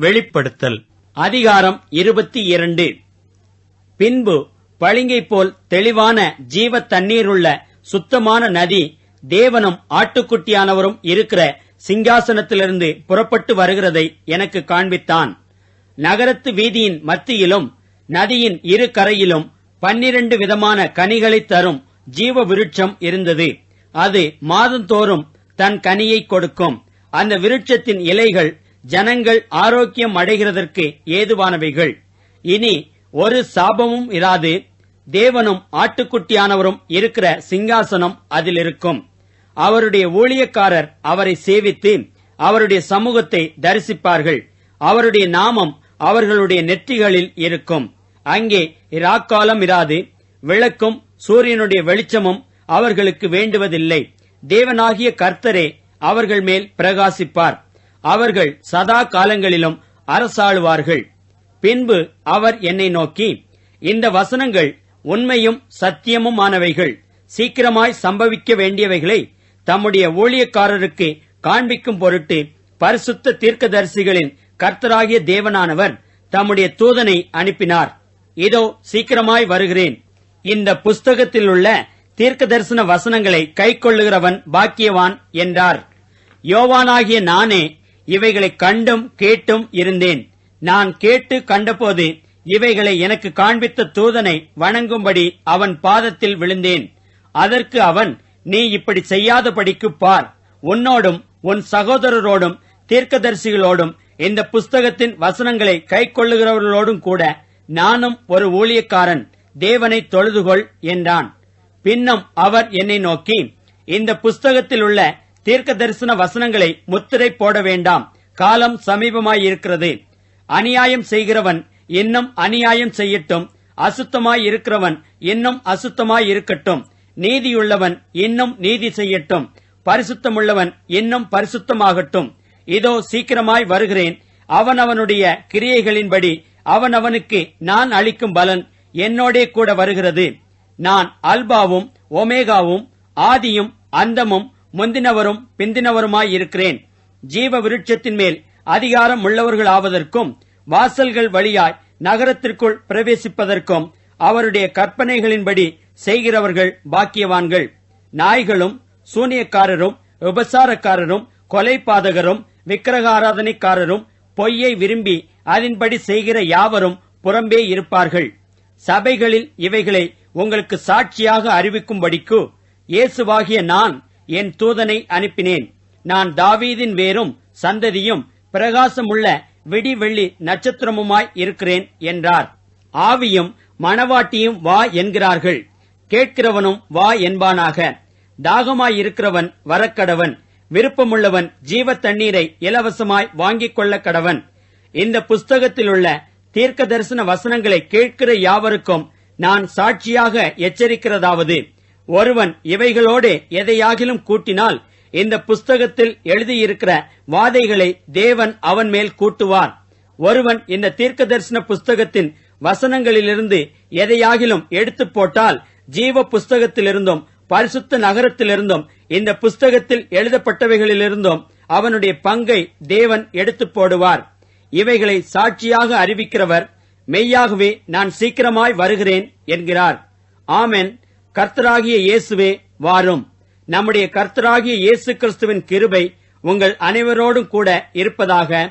வெளிப்படுத்தல். அதிகாரம் இருபத்தி இரண்டு. பின்பு பளிங்கை போல் தெளிவான ஜீவ தண்ணீருள்ள சுத்தமான நதி தேவனும் ஆட்டுக்குட்டியானவரும் இருக்கிற சிங்காசனத்திலிருந்து புறப்பட்டு வருகிறதை எனக்கு காண்பித்தான். நகரத்து வீதியின் மத்தியிலும் நதியின் இரு கரையிலும் பன்னிரண்டு விதமான கனிகளை தரும் ஜீவ விருட்சம் இருந்தது. அது மாதந்தோறும் தன் கனியை கொடுக்கும். அந்த விருட்சத்தின் இலைகள் ஜனங்கள் ஆரோக்கியம் அடைகிறதற்கு ஏதுவானவைகள். இனி ஒரு சாபமும் இராது. தேவனும் ஆட்டுக்குட்டியானவரும் இருக்கிற சிங்காசனம் அதில் இருக்கும் அவருடைய ஊழியக்காரர் அவரை சேவித்து அவருடைய சமூகத்தை தரிசிப்பார்கள். அவருடைய நாமம் அவர்களுடைய நெற்றிகளில் இருக்கும். அங்கே இராக்காலம் இராது. விளக்கும் சூரியனுடைய வெளிச்சமும் அவர்களுக்கு வேண்டுவதில்லை. தேவனாகிய கர்த்தரே அவர்கள் மேல் பிரகாசிப்பார். அவர்கள் சதா காலங்களிலும் அரசாளுவார்கள். பின்பு அவர் என்னை நோக்கி இந்த வசனங்கள் உண்மையும் சத்தியமுமானவைகள். சீக்கிரமாய் சம்பவிக்க வேண்டியவைகளை தம்முடைய ஊழியக்காரருக்கு காண்பிக்கும் பொருட்டு பரிசுத்த தீர்க்கதரிசிகளின் கர்த்தராகிய தேவனானவர் தம்முடைய தூதனை அனுப்பினார். இதோ சீக்கிரமாய் வருகிறேன். இந்த புஸ்தகத்தில் உள்ள தீர்க்க தரிசன வசனங்களை கைக்கொள்ளுகிறவன் பாக்கியவான் என்றார். யோவானாகிய நானே இவைகளை கண்டும் கேட்டும் இருந்தேன். நான் கேட்டு கண்டபோது இவைகளை எனக்கு காண்பித்த தூதனை வணங்கும்படி அவன் பாதத்தில் விழுந்தேன். அதற்கு அவன் நீ இப்படி செய்யாதபடிக்கு பார். உன்னோடும் உன் சகோதரரோடும் தீர்க்கதரிசிகளோடும் இந்த புஸ்தகத்தின் வசனங்களை கை கொள்ளுகிறவர்களோடும் கூட நானும் ஒரு ஊழியக்காரன். தேவனை தொழுதுகொள் என்றான். பின்னும் அவர் என்னை நோக்கி இந்த புஸ்தகத்தில் உள்ள தீர்க்க தரிசன வசனங்களை முத்திரை போட வேண்டாம். காலம் சமீபமாயிருக்கிறது. அநியாயம் செய்கிறவன் இன்னும் அநியாயம் செய்யட்டும். அசுத்தமாய் இருக்கிறவன் இன்னும் அசுத்தமாய் இருக்கட்டும் நீதியுள்ளவன் இன்னும் நீதி செய்யட்டும். பரிசுத்தமுள்ளவன் இன்னும் பரிசுத்தமாகட்டும். இதோ சீக்கிரமாய் வருகிறேன். அவனவனுடைய கிரியைகளின்படி அவனவனுக்கு நான் அளிக்கும் பலன் என்னோடே கூட வருகிறது. நான் அல்பாவும் ஒமேகாவும் ஆதியும் அந்தமும் முந்தினவரும் பிந்தினவருமாய் இருக்கிறேன். ஜீவ விருட்சத்தின் மேல் அதிகாரம் உள்ளவர்கள் ஆவதற்கும் வாசல்கள் வழியாய் நகரத்திற்குள் பிரவேசிப்பதற்கும் அவருடைய கற்பனைகளின்படி செய்கிறவர்கள் பாக்கியவான்கள். நாய்களும் சூனியக்காரரும் உபசாரக்காரரும் கொலைபாதகரும் விக்கிரகாராதனைக்காரரும் பொய்யை விரும்பி அதன்படி செய்கிற யாவரும் புறம்பே இருப்பார்கள். சபைகளில் இவைகளை உங்களுக்கு சாட்சியாக அறிவிக்கும்படிக்கு இயேசுவாகிய நான் என் தூதனை அனுப்பினேன். நான் தாவீதின் வேரும் சந்ததியும் பிரகாசமுள்ள விடி வெள்ளி நட்சத்திரமுமாய் இருக்கிறேன் என்றார். ஆவியும் மணவாட்டியும் வா என்கிறார்கள். கேட்கிறவனும் வா என்பானாக. தாகமாயிருக்கிறவன் வரக்கடவன். விருப்பமுள்ளவன் ஜீவ தண்ணீரை இலவசமாய் வாங்கிக் கொள்ள கடவன் இந்த புஸ்தகத்திலுள்ள தீர்க்க தரிசன வசனங்களை கேட்கிற யாவருக்கும் நான் சாட்சியாக எச்சரிக்கிறதாவது. ஒருவன் இவைகளோடு எதையாகிலும் கூட்டினால் இந்த புஸ்தகத்தில் எழுதியிருக்கிற வாதைகளை தேவன் அவன் மேல் கூட்டுவார். ஒருவன் இந்த தீர்க்க தரிசன புஸ்தகத்தின் வசனங்களிலிருந்து எதையாகிலும் எடுத்து போட்டால் ஜீவ புஸ்தகத்திலிருந்தும் பரிசுத்த நகரத்திலிருந்தும் இந்த புஸ்தகத்தில் எழுதப்பட்டவைகளிலிருந்தும் அவனுடைய பங்கை தேவன் எடுத்து போடுவார். இவைகளை சாட்சியாக அறிவிக்கிறவர் மெய்யாகவே நான் சீக்கிரமாய் வருகிறேன் என்கிறார். ஆமென். கர்த்தராகிய இயேசுவே வாரும். நம்முடைய கர்த்தராகிய இயேசு கிறிஸ்துவின் கிருபை உங்கள் அனைவரோடும் கூட இருப்பதாக